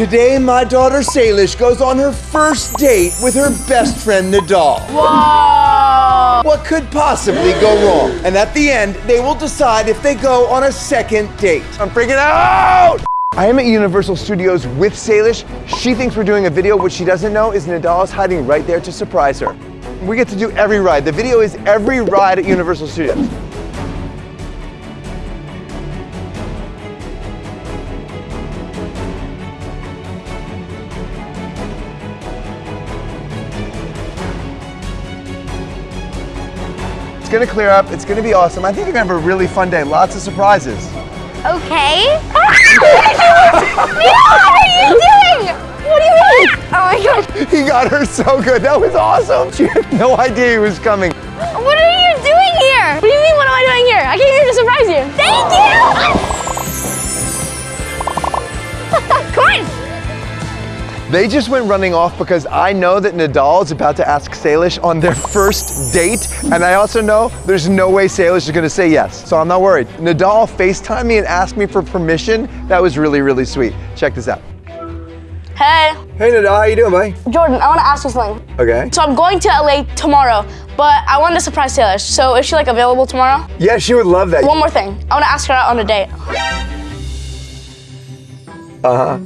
Today, my daughter Salish goes on her first date with her best friend Nidal. Whoa! What could possibly go wrong? And at the end, they will decide if they go on a second date. I'm freaking out! I am at Universal Studios with Salish. She thinks we're doing a video. What she doesn't know is Nidal is hiding right there to surprise her. We get to do every ride. The video is every ride at Universal Studios. Gonna clear up. It's gonna be awesome. I think you're gonna have a really fun day. Lots of surprises. Okay. What are you doing? What do you mean? Oh my god. He got her so good. That was awesome. She had no idea he was coming. What are you doing here? What do you mean, what am I doing here? I came here to surprise you. Thank you. Come on. They just went running off because I know that Nidal is about to ask Salish on their first date. And I also know there's no way Salish is gonna say yes. So I'm not worried. Nidal FaceTimed me and asked me for permission. That was really, really sweet. Check this out. Hey, Hey Nidal, how you doing, buddy? Jordan, I want to ask you something. Okay. So I'm going to LA tomorrow, but I wanted to surprise Taylor. So is she like available tomorrow? Yeah, she would love that. One more thing. I want to ask her out on a date. Uh-huh.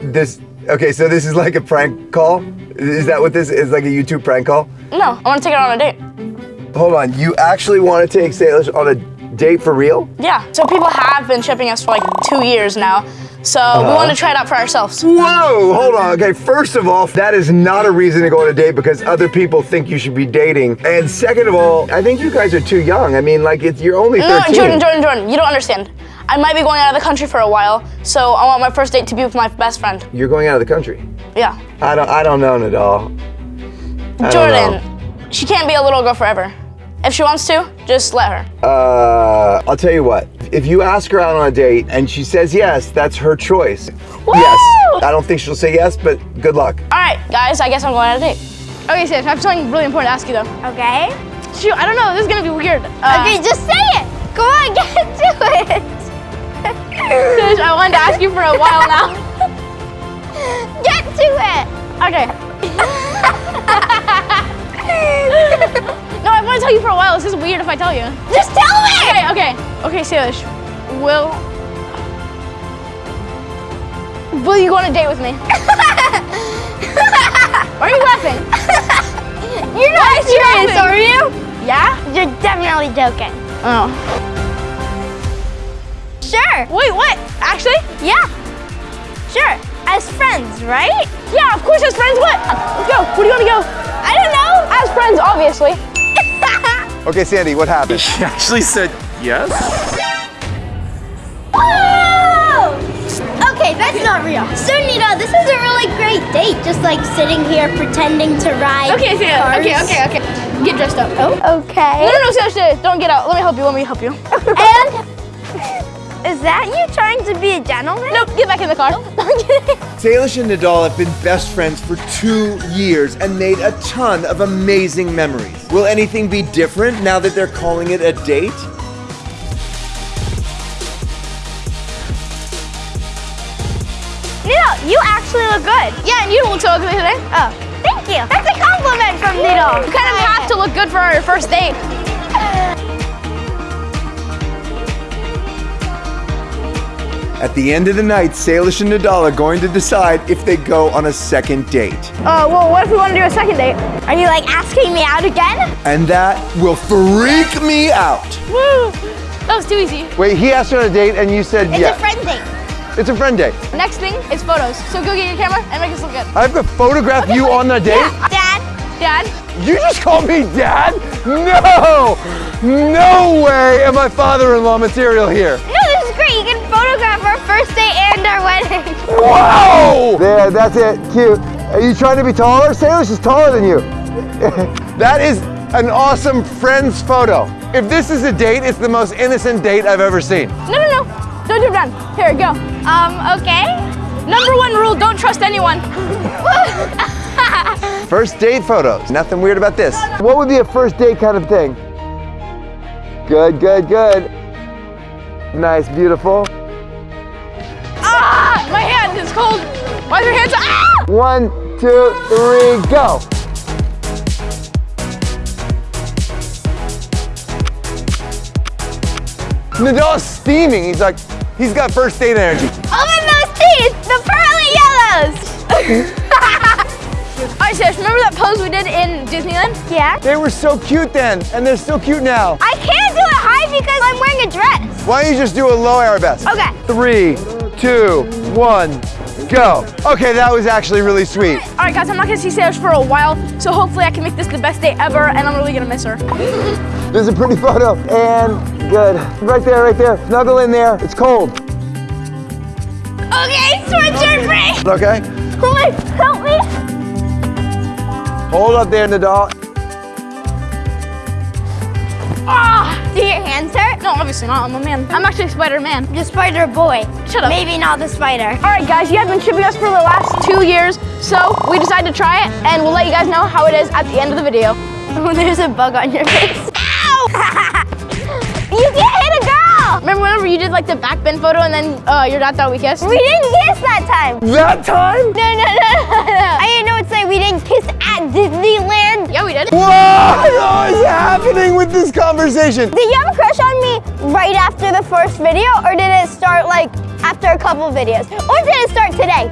This, okay, so this is like a prank call? Is that what this is, like a YouTube prank call? No, I want to take her on a date. Hold on, you actually want to take Salish on a date for real? Yeah. So people have been shipping us for like two years now. So we uh-huh. want to try it out for ourselves. Whoa, hold on. Okay, first of all, that is not a reason to go on a date because other people think you should be dating. And second of all, I think you guys are too young. I mean, like, it's you're only No, 13. Jordan, Jordan, Jordan, you don't understand. I might be going out of the country for a while, so I want my first date to be with my best friend. You're going out of the country. Yeah. I don't. I don't know, Nidal. I Jordan, she can't be a little girl forever. If she wants to, just let her. Uh, I'll tell you what. If you ask her out on a date and she says yes, that's her choice. Woo! Yes. I don't think she'll say yes, but good luck. All right, guys, I guess I'm going on a date. Okay, Sid, I have something really important to ask you though. Okay. Shoot, I don't know, this is gonna be weird. Uh, Okay, just say it. Go on, get to it. Sid, I wanted to ask you for a while now. Get to it. Okay. no, I want to tell you for a while. This is weird if I tell you. Just tell me. Okay, okay, okay, Salish. Will Will you go on a date with me? Why are you laughing? You're not serious, laughing? are you? Yeah? You're definitely joking. Oh. Sure. Wait, what? Actually? Yeah. Sure. As friends, right? Yeah, of course as friends. What? Let's go. Where do you want to go? I don't know. As friends, obviously. Okay, Sandy, what happened? She actually said yes. Oh! Okay, that's not real. So, Nita, this is a really great date. Just like sitting here pretending to ride Okay, Sid. cars. Okay, okay, okay. Get dressed up. Oh, okay. No, no, no, Salish, Salish, don't get out. Let me help you. Let me help you. And is that you trying to be a gentleman? nope, get back in the car. Salish and Nidal have been best friends for two years and made a ton of amazing memories. Will anything be different now that they're calling it a date? Nita, you actually look good. yeah, and you don't look so ugly today. Oh, thank you. That's a compliment from Nita. You kind of have to look good for our first date. At the end of the night, Salish and Nidal are going to decide if they go on a second date. Uh, well, what if we want to do a second date? Are you like asking me out again? And that will freak me out. Woo! That was too easy. Wait, he asked you on a date and you said It's yes. It's a friend date. It's a friend date. Next thing is photos. So go get your camera and make us look good. I have to photograph you on the date? Yeah. Dad, Dad, You just called me dad? No! No way am I father-in-law material here. no, photograph our first date and our wedding. Whoa! There, that's it. Cute. Are you trying to be taller? Salish is taller than you. that is an awesome friends photo. If this is a date, it's the most innocent date I've ever seen. no, no, no. Don't do it, Dan. Here, go. Um, okay. Number one rule, don't trust anyone. First date photos. Nothing weird about this. What would be a first date kind of thing? Good, good, good. Nice, beautiful. Cold. Why is your hands Ah! One, two, three, go. Nidal's steaming. He's like, he's got first date energy. Open those teeth, the pearly yellows. Alright, Sash, remember that pose we did in Disneyland? Yeah. They were so cute then, and they're still cute now. I can't do it high because I'm wearing a dress. Why don't you just do a low arabesque? Okay. Three, two, one, go. Okay, that was actually really sweet. Alright guys, I'm not gonna see Sash for a while, so hopefully I can make this the best day ever and I'm really gonna miss her. this is a pretty photo. And good. Right there, right there. Snuggle in there. It's cold. Okay, sweatshirt free. Okay? Wait, help me. Hold up there, Nidal. Ah, do your hands hurt? No, obviously not, I'm a man. I'm actually Spider-Man. The spider boy. Shut up. Maybe not the spider. Alright guys, you have been shipping us for the last two years, so we decided to try it and we'll let you guys know how it is at the end of the video. Oh, there's a bug on your face. Ow! you can't hit a girl. Remember whenever you did like the back bend photo and then uh, your dad thought we kissed? We didn't kiss that time. That time? No, no, no, no, no. I didn't know it's like we didn't kiss at Disneyland. Yeah, we did. What is happening with this conversation? Did you have a crush on me right after the first video, or did it start like after a couple videos, or did it start today?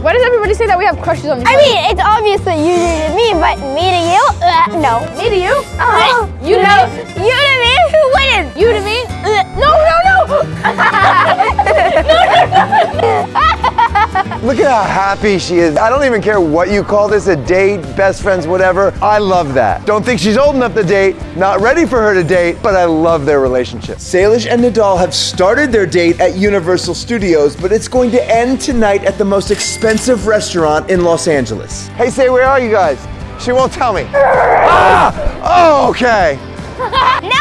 Why does everybody say that we have crushes on each other? I other? mean, it's obvious that you to me, but me to you, uh, no. Me to you? Uh, You to no. me? You to me? Who wins? You to me? Uh, no, no, Look at how happy she is. I don't even care what you call this, a date, best friends, whatever. I love that. Don't think she's old enough to date, not ready for her to date, but I love their relationship. Salish and Nidal have started their date at Universal Studios, but it's going to end tonight at the most expensive restaurant in Los Angeles. Hey, say, where are you guys? She won't tell me. ah! Oh, okay.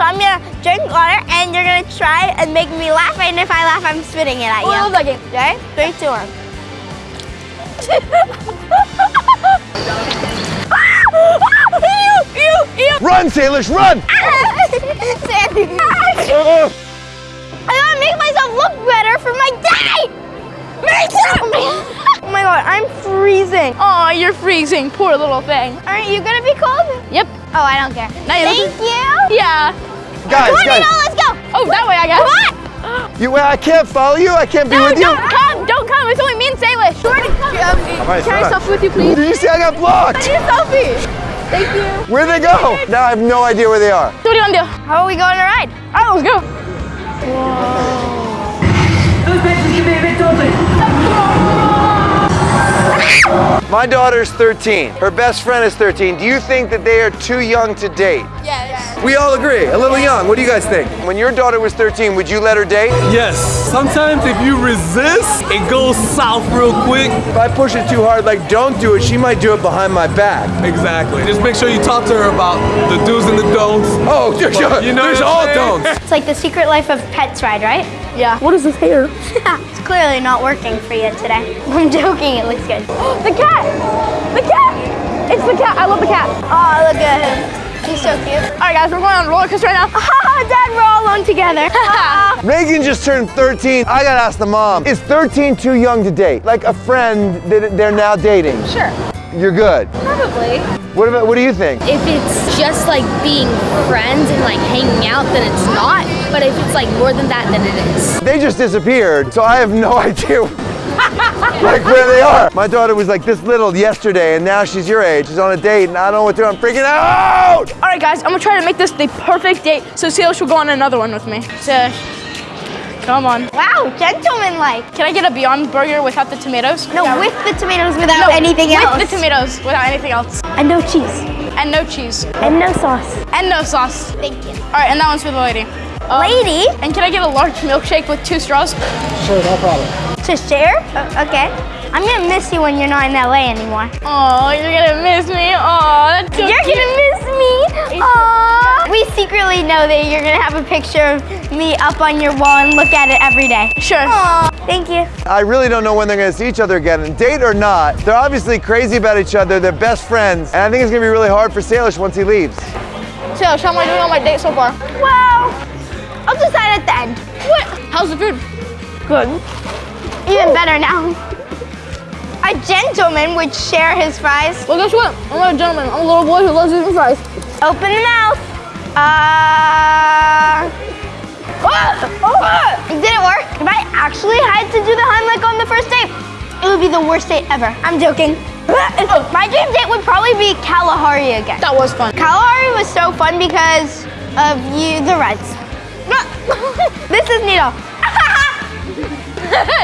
So I'm gonna drink water, and you're gonna try and make me laugh. And if I laugh, I'm spitting it at you. I love that game. Okay? Three, two, one. Run, Salish, run! Sandy. I gotta make myself look better for my date. Me too. Oh my god, I'm freezing. Aw, you're freezing, poor little thing. Aren't you gonna be cold? Yep. Oh, I don't care. Now Thank you. Yeah. Guys, Come on, guys, Nino, let's go. Oh, that way I guess. Come on. you, I can't follow you. I can't be No, with you. don't come, don't come. It's only me and Salish. Sure to come. right, Can I selfie with you, please? Did you see I got blocked? Need a selfie. Thank you. Where'd they go? Now I have no idea where they are. So what do you want to do? How are we going to ride? All right, let's go. My daughter's 13. Her best friend is 13. Do you think that they are too young to date? Yes. We all agree. A little young. What do you guys think? When your daughter was 13, would you let her date? Yes. Sometimes if you resist, it goes south real quick. If I push it too hard, like don't do it, she might do it behind my back. Exactly. Just make sure you talk to her about the do's and the don'ts. Oh, there's, You know there's all I'm don'ts. It's like the secret life of pets ride, right? Yeah. What is this hair? it's clearly not working for you today. I'm joking, it looks good. The cat. The cat. It's the cat. I love the cat. Oh, look at him. He's so cute. All right, guys, we're going on a roller coaster right now. Haha, Dad, we're all alone together. Megan just turned 13. I gotta ask the mom, is 13 too young to date? Like a friend that they're now dating? Sure. You're good. Probably. What about, what do you think? If it's just like being friends and like hanging out, then it's not. But if it's like more than that, then it is. They just disappeared, so I have no idea like where they are. My daughter was like this little yesterday, and now she's your age. She's on a date, and I don't know what to do. I'm freaking out. All right, guys, I'm gonna try to make this the perfect date so Salish will go on another one with me. Salish, come on. wow, gentleman-like. Can I get a Beyond Burger without the tomatoes? No, with the tomatoes without No, anything with else. With the tomatoes without anything else. and no cheese. And no cheese. And no sauce. And no sauce. Thank you. All right, and that one's for the lady. Um, Lady, And can I get a large milkshake with two straws? Sure, no problem. To share? Uh, okay. I'm gonna miss you when you're not in LA anymore. Oh, you're gonna miss me. Oh, that's so You're cute. gonna miss me. Aww. We secretly know that you're gonna have a picture of me up on your wall and look at it every day. Sure. Aww. Thank you. I really don't know when they're gonna see each other again. And date or not, they're obviously crazy about each other. They're best friends. And I think it's gonna be really hard for Salish once he leaves. Salish, how am I doing on my date so far? Well, I'll decide at the end. What? How's the food? Good. Even better now. A gentleman would share his fries. Well, guess what? I'm not a gentleman. I'm a little boy who loves eating fries. Open the mouth. Uh. Oh, It didn't work. If I actually had to do the Heimlich on the first date, it would be the worst date ever. I'm joking. My dream date would probably be Kalahari again. That was fun. Kalahari was so fun because of you, the rides. this is Nito.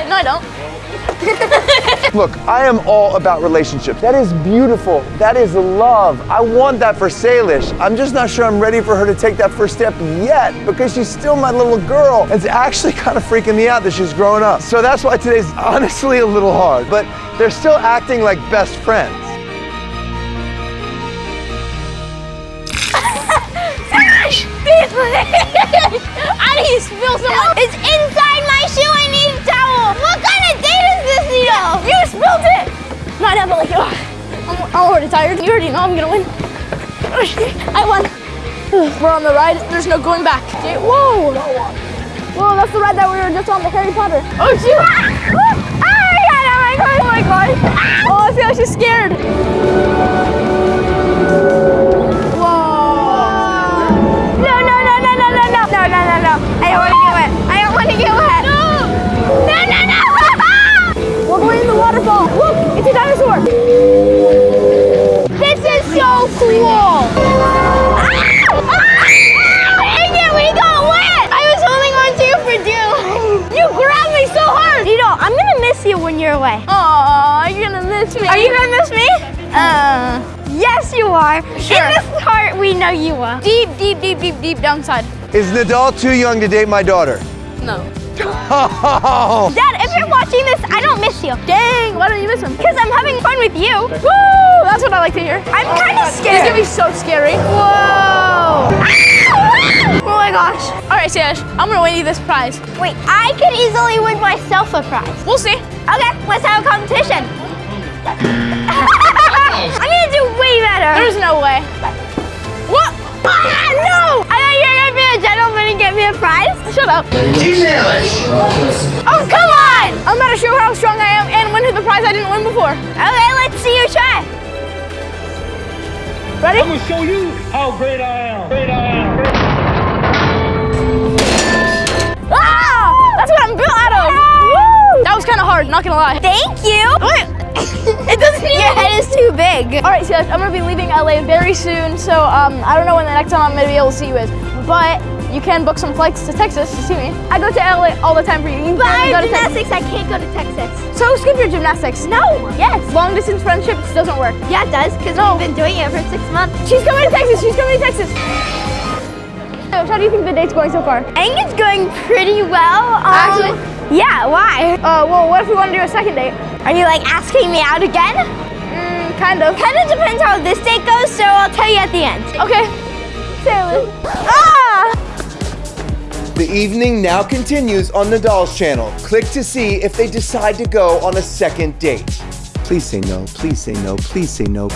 no, I don't. Look, I am all about relationships. That is beautiful. That is love. I want that for Salish. I'm just not sure I'm ready for her to take that first step yet because she's still my little girl. It's actually kind of freaking me out that she's growing up. So that's why today's honestly a little hard, but they're still acting like best friends. I need to spill some. It's inside my shoe. I need a towel. What kind of date is this, Nito? You spilled it! No, I never like it. I'm, I'm already tired. You already know I'm gonna win. I won. We're on the ride. There's no going back. Whoa! Whoa, that's the ride that we were just on the Harry Potter. Oh, shoot! Oh god! Oh my god! Oh my god! Oh, I feel like she's scared. No, no, no. I don't want to get wet. I don't want to get wet. No! No, no, no! We're going in the waterfall. Look, it's a dinosaur. this is so cool. Ah! Ah! Dang it, we got wet. I was holding on to you for dear life. You grabbed me so hard. Nito, I'm gonna miss you when you're away. Aw, you're gonna miss me. Are you gonna miss me? Uh, yes, you are. Sure. In this heart, we know you are. deep, deep, deep, deep, deep downside? Is Nidal too young to date my daughter? No. Oh, Dad, if you're watching this, I don't miss you. Dang, why don't you miss him? Because I'm having fun with you. Woo! That's what I like to hear. I'm kind of scared. It's scared. gonna be so scary. Whoa! oh my gosh. All right, Sash, I'm gonna win you this prize. Wait, I could easily win myself a prize. We'll see. Okay, let's have a competition. I'm gonna do way better. There's no way. what? Ah, no! I prize. Shut up. Oh, come on! I'm about to show how strong I am and win her the prize I didn't win before. Okay, let's see you try. Ready? I'm gonna show you how great I am. Great I am. Ah! That's what I'm built out of. Woo! That was kind of hard, not gonna lie. Thank you. Wait. it doesn't mean your head is too big. All right, Sash, I'm gonna be leaving LA very soon, so um, I don't know when the next time I'm gonna be able to see you is, but you can book some flights to Texas to see me. I go to LA all the time for you. You But I go gymnastics. I can't go to Texas. So skip your gymnastics. No. Yes. Long distance friendships doesn't work. Yeah, it does, because No. we've been doing it for six months. She's coming to Texas. She's coming to Texas. So, How do you think the date's going so far? I think it's going pretty well. Um, Actually? Yeah, why? Uh, well, what if we want to do a second date? Are you like asking me out again? Mm, kind of. Kind of depends how this date goes, so I'll tell you at the end. Okay. Sailor. Ah! The evening now continues on Nidal's channel. Click to see if they decide to go on a second date. Please say no, please say no, please say no.